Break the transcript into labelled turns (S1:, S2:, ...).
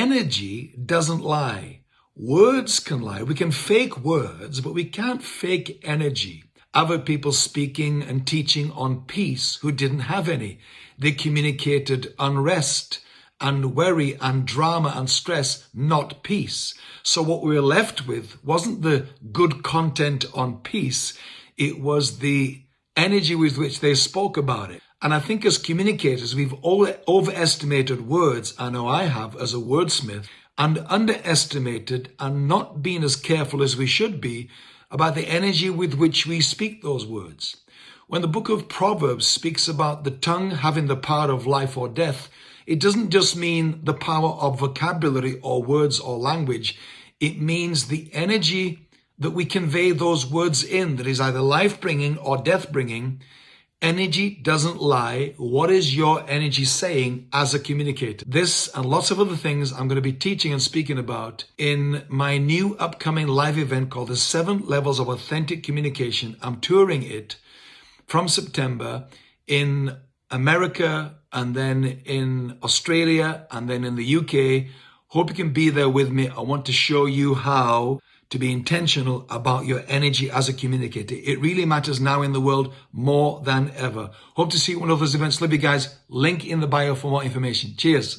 S1: energy doesn't lie. Words can lie. We can fake words, but we can't fake energy. Other people speaking and teaching on peace who didn't have any. They communicated unrest and worry and drama and stress, not peace. So what we were left with wasn't the good content on peace. It was the energy with which they spoke about it. And I think as communicators, we've overestimated words. I know I have as a wordsmith and underestimated and not been as careful as we should be about the energy with which we speak those words. When the book of Proverbs speaks about the tongue having the power of life or death, it doesn't just mean the power of vocabulary or words or language. It means the energy that we convey those words in that is either life-bringing or death-bringing Energy doesn't lie. What is your energy saying as a communicator? This and lots of other things I'm going to be teaching and speaking about in my new upcoming live event called the Seven Levels of Authentic Communication. I'm touring it from September in America and then in Australia and then in the UK. Hope you can be there with me. I want to show you how to be intentional about your energy as a communicator. It really matters now in the world more than ever. Hope to see you at one of those events. Love you guys. Link in the bio for more information. Cheers.